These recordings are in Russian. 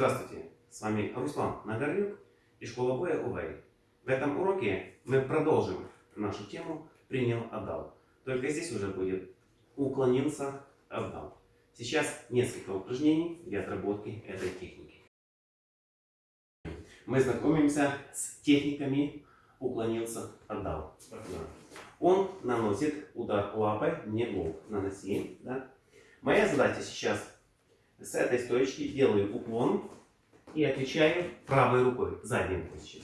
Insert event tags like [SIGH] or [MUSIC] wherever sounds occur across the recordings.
Здравствуйте, с вами Руслан Нагорнюк и школа боя УВАИ. В этом уроке мы продолжим нашу тему «Принял, отдал». Только здесь уже будет «Уклонился, отдал». Сейчас несколько упражнений для отработки этой техники. Мы знакомимся с техниками «Уклонился, отдал». Он наносит удар лапой мне в лоб. Наноси. Да? Моя задача сейчас с этой стоечки делаю уклон и отвечаю правой рукой, задней рукой сейчас.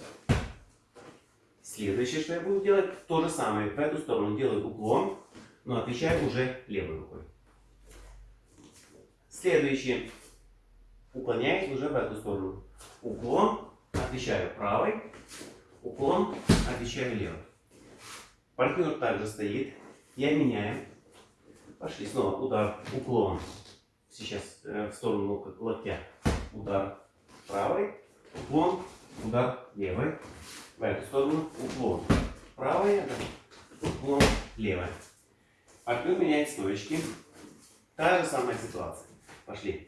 Следующее, что я буду делать, то же самое. В эту сторону делаю уклон, но отвечаю уже левой рукой. Следующее. Уклоняюсь уже в эту сторону. Уклон, отвечаю правой. Уклон, отвечаю левой. Партнер также стоит. Я меняю. Пошли снова удар, уклон. Сейчас э, в сторону локтя. Удар правой, уклон, удар левой. В эту сторону уклон. Правая, уклон, левая. Партнер меняет стоечки. Та же самая ситуация. Пошли.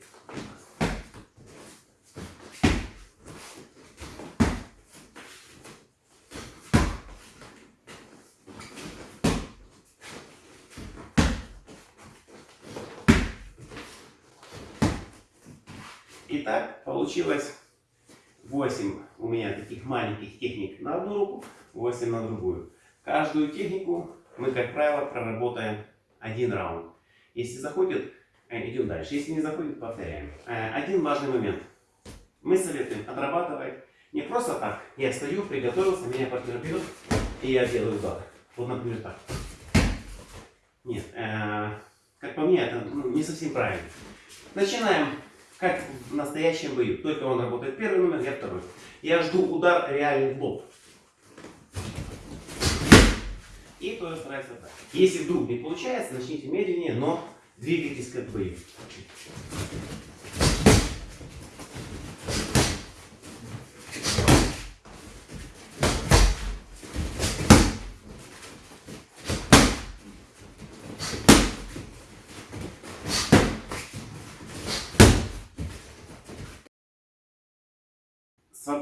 Итак, получилось 8 у меня таких маленьких техник на одну руку, 8 на другую. Каждую технику мы, как правило, проработаем один раунд. Если заходит, э, идем дальше. Если не заходит, повторяем. Э, один важный момент. Мы советуем отрабатывать не просто так. Я стою, приготовился, меня партнер берет, и я делаю удар. Вот, например, так. Нет, э, как по мне, это ну, не совсем правильно. Начинаем как в настоящем бою. Только он работает первый номер, я второй. Я жду удар реальный в лоб. И тоже стараюсь так. Если вдруг не получается, начните медленнее, но двигайтесь как бою.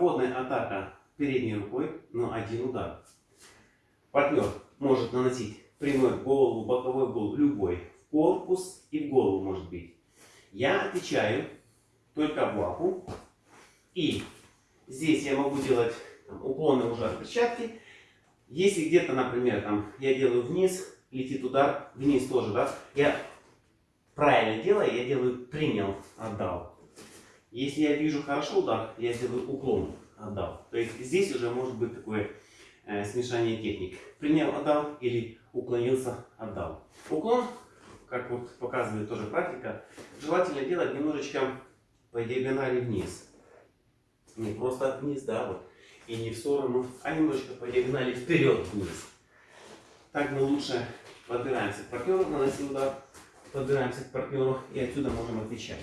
Свободная атака передней рукой, но один удар. Партнер может наносить прямой в голову, боковой голову, любой. В корпус и в голову может быть. Я отвечаю только в лапу. И здесь я могу делать там, уклонный удар перчатки. Если где-то, например, там, я делаю вниз, летит удар, вниз тоже, да, я правильно делаю, я делаю принял, отдал. Если я вижу хорошо удар, я сделаю уклон, отдал. То есть здесь уже может быть такое э, смешание техник. Принял, отдал или уклонился, отдал. Уклон, как вот показывает тоже практика, желательно делать немножечко по диагонали вниз. Не просто вниз, да, вот, и не в сторону, а немножечко по диагонали вперед вниз. Так мы лучше подбираемся к партнеру, наносим удар, подбираемся к партнеру и отсюда можем отвечать.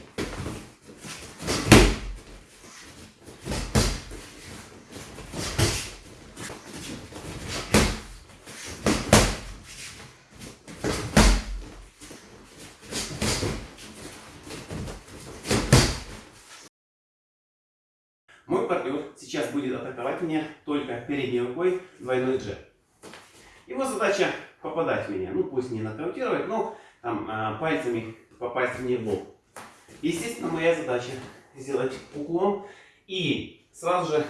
Мой партнер сейчас будет атаковать меня только передней рукой двойной джеб. Его задача попадать в меня. Ну, пусть не нокаутировать, но там, а, пальцами попасть мне в лоб. Естественно, моя задача сделать уклон и сразу же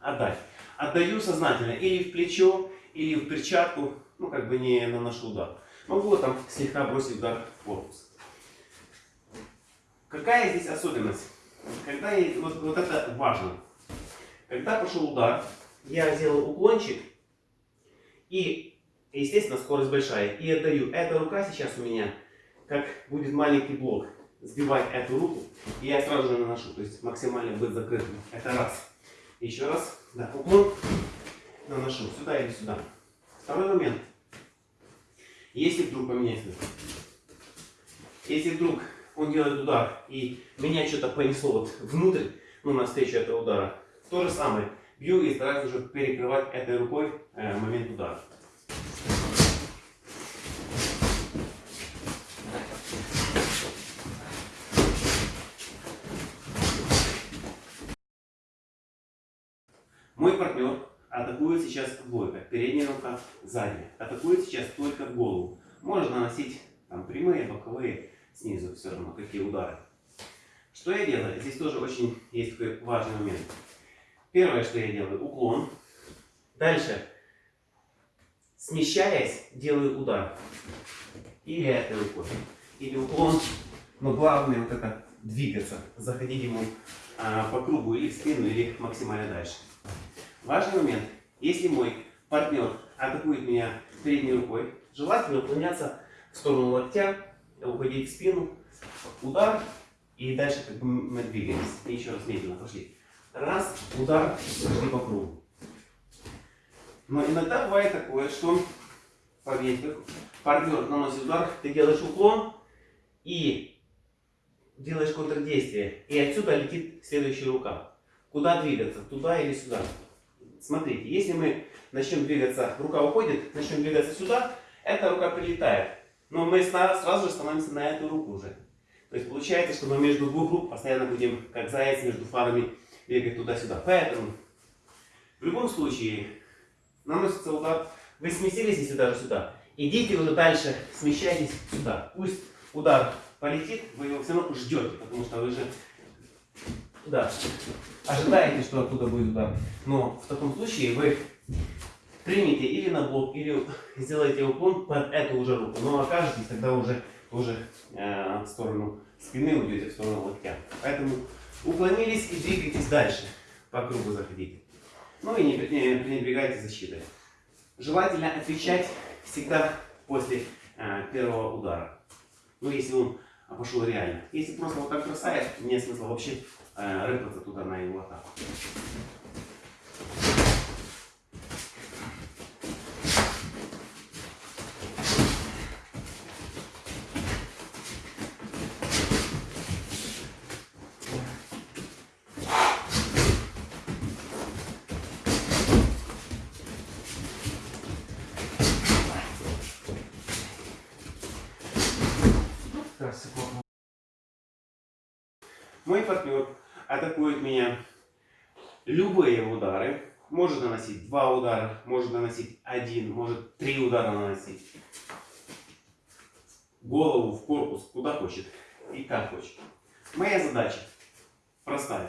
отдать. Отдаю сознательно или в плечо, или в перчатку, ну, как бы не наношу удар. Могу там слегка бросить удар в корпус. Какая здесь особенность? Когда я, вот, вот это важно. Когда пошел удар, я сделал уклончик и, естественно, скорость большая. И отдаю. Эта рука сейчас у меня, как будет маленький блок, сбивать эту руку, и я сразу же наношу. То есть максимально быть закрытым. Это раз. Еще раз. Да, уклон. Наношу сюда или сюда. Второй момент. Если вдруг поменять, если вдруг он делает удар, и меня что-то понесло вот внутрь, ну, на встречу этого удара, то же самое. Бью и стараюсь уже перекрывать этой рукой э, момент удара. Мой партнер атакует сейчас двойка. Передняя рука, задняя. Атакует сейчас только в голову. Можно наносить там, прямые, боковые, снизу все равно, какие удары. Что я делаю? Здесь тоже очень есть такой важный момент. Первое, что я делаю, уклон. Дальше, смещаясь, делаю удар. Или этой рукой, или уклон. Но главное вот это двигаться, заходить ему а, по кругу или в спину, или максимально дальше. Важный момент. Если мой партнер атакует меня передней рукой, желательно уклоняться в сторону локтя, уходить в спину, удар, и дальше как бы мы двигаемся. И еще раз медленно пошли. Раз, удар, пошли по кругу. Но иногда бывает такое, что, поверьте, партнер наносит удар, ты делаешь уклон и делаешь контрдействие. И отсюда летит следующая рука. Куда двигаться? Туда или сюда? Смотрите, если мы начнем двигаться, рука уходит, начнем двигаться сюда, эта рука прилетает. Но мы сразу же становимся на эту руку уже. То есть получается, что мы между двух рук постоянно будем, как заяц между фарами, бегать туда-сюда. Поэтому, в любом случае, наносится удар, вы сместились, если даже сюда, идите уже дальше, смещайтесь сюда. Пусть удар полетит, вы его все равно ждете, потому что вы же да, ожидаете, что оттуда будет удар. Но в таком случае вы примите или на блок, или сделаете уклон под эту уже руку. Но окажетесь тогда уже тоже э, в сторону спины уйдете, в сторону локтя. Поэтому уклонились и двигайтесь дальше. По кругу заходите. Ну и не, не пренебрегайте защитой. Желательно отвечать всегда после э, первого удара. Ну, если он пошел реально. Если просто вот так бросает, нет смысла вообще э, рыпаться туда на его атаку. Мой партнер атакует меня любые удары. Может наносить два удара, может наносить один, может три удара наносить. Голову, в корпус, куда хочет и как хочет. Моя задача простая.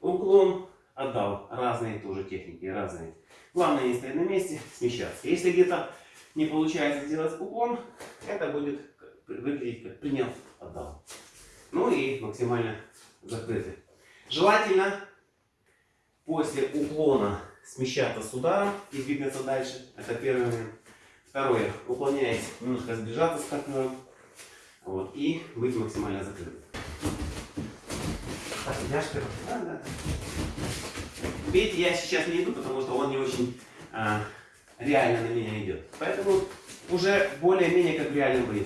Уклон отдал. Разные тоже техники, разные. Главное не стоять на месте, смещаться. Если где-то не получается сделать уклон, это будет выглядеть как принял, отдал. Ну и максимально закрыты. Желательно после уклона смещаться с ударом и двигаться дальше. Это первый момент. Второе. Уклоняясь, немножко сближаться с партнером. Вот, и быть максимально закрытым. Так, я Да, да. Видите, я сейчас не иду, потому что он не очень а, реально на меня идет. Поэтому уже более-менее как в реальном бою.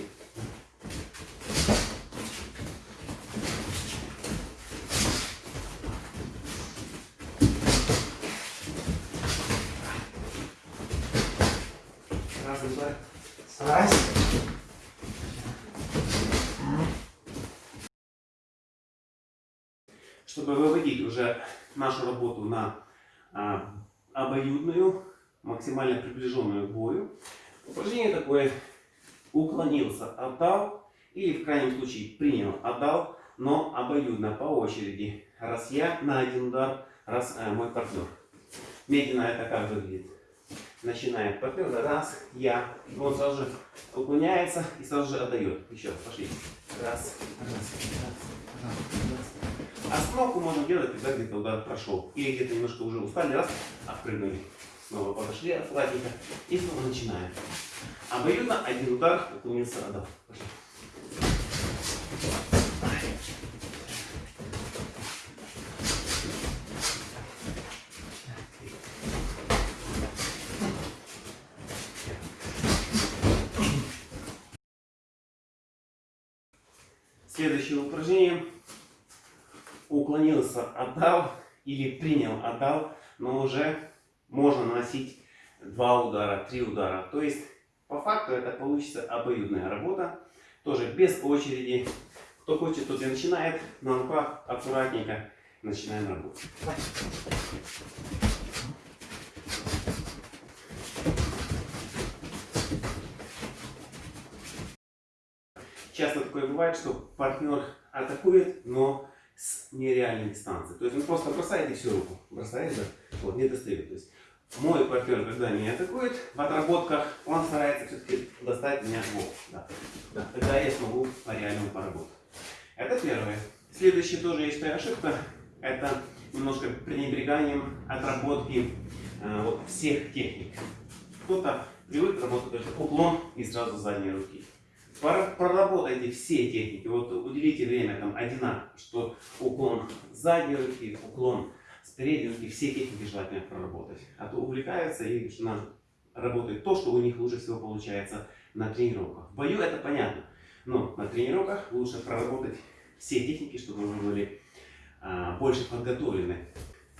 Раз. Чтобы выводить уже нашу работу на а, обоюдную, максимально приближенную к бою, упражнение такое уклонился, отдал, или в крайнем случае принял, отдал, но обоюдно по очереди. Раз я на один удар, раз э, мой партнер. Медленно это как выглядит начинает партнер, раз, я, он сразу же уклоняется и сразу же отдает. Еще пошли. Раз, раз, раз, раз, раз. Остановку можно делать, когда где-то удар прошел. Или где-то немножко уже устали, раз, отпрыгнули. Снова подошли аккуратненько и снова начинаем. Обоюдно один удар уклонился, отдал. Пошли. Следующее упражнение. Уклонился, отдал или принял, отдал, но уже можно наносить два удара, три удара. То есть, по факту, это получится обоюдная работа. Тоже без очереди. Кто хочет, тот и начинает на руках аккуратненько. начинаем работу. Часто такое бывает, что партнер атакует, но с нереальной дистанции. То есть он просто бросает и всю руку. Бросает, да, вот, не достает. То есть мой партнер, когда меня атакует, в отработках он старается все-таки достать меня в бок. Да. Да. Тогда я смогу по-реальному поработать. Это первое. Следующая тоже есть ошибка. Это немножко пренебреганием отработки э, вот, всех техник. Кто-то привык работать только уклон и сразу задние руки. Проработайте все техники. Вот уделите время там одинаково, что уклон задней руки, уклон с передней руки, все техники желательно проработать. А то увлекаются и начинают работать то, что у них лучше всего получается на тренировках. В бою это понятно, но на тренировках лучше проработать все техники, чтобы вы были а, больше подготовлены.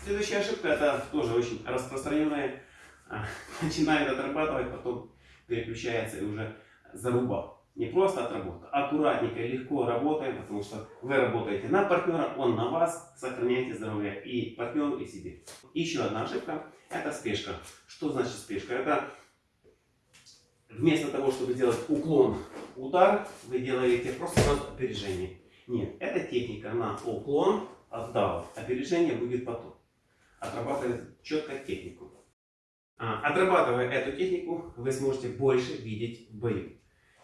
Следующая ошибка, это тоже очень распространенная. А, [LAUGHS] начинает отрабатывать, потом переключается и уже зарубал. Не просто отработка, аккуратненько, легко работаем, потому что вы работаете на партнера, он на вас, сохраняйте здоровье и партнеру, и себе. Еще одна ошибка – это спешка. Что значит спешка? Это вместо того, чтобы делать уклон, удар, вы делаете просто опережение. Нет, это техника на уклон, отдал. Опережение будет потом. Отрабатывает четко технику. А, отрабатывая эту технику, вы сможете больше видеть в бою.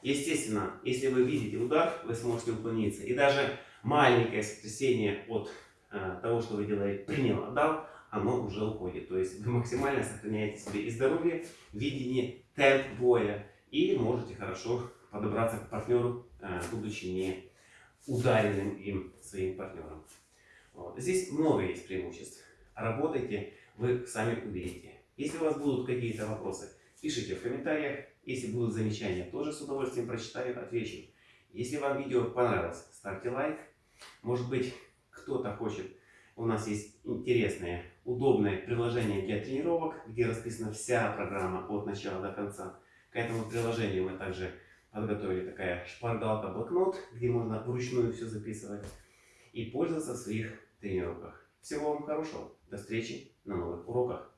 Естественно, если вы видите удар, вы сможете уклониться. И даже маленькое сотрясение от э, того, что вы делаете, принял, отдал, оно уже уходит. То есть вы максимально сохраняете себе и здоровье, видение, темп боя. И можете хорошо подобраться к партнеру, э, будучи не ударенным им своим партнером. Вот. Здесь много есть преимуществ. Работайте, вы сами увидите. Если у вас будут какие-то вопросы, пишите в комментариях. Если будут замечания, тоже с удовольствием прочитаю, отвечу. Если вам видео понравилось, ставьте лайк. Может быть, кто-то хочет. У нас есть интересное, удобное приложение для тренировок, где расписана вся программа от начала до конца. К этому приложению мы также подготовили такая шпаргалка-блокнот, где можно вручную все записывать и пользоваться в своих тренировках. Всего вам хорошего. До встречи на новых уроках.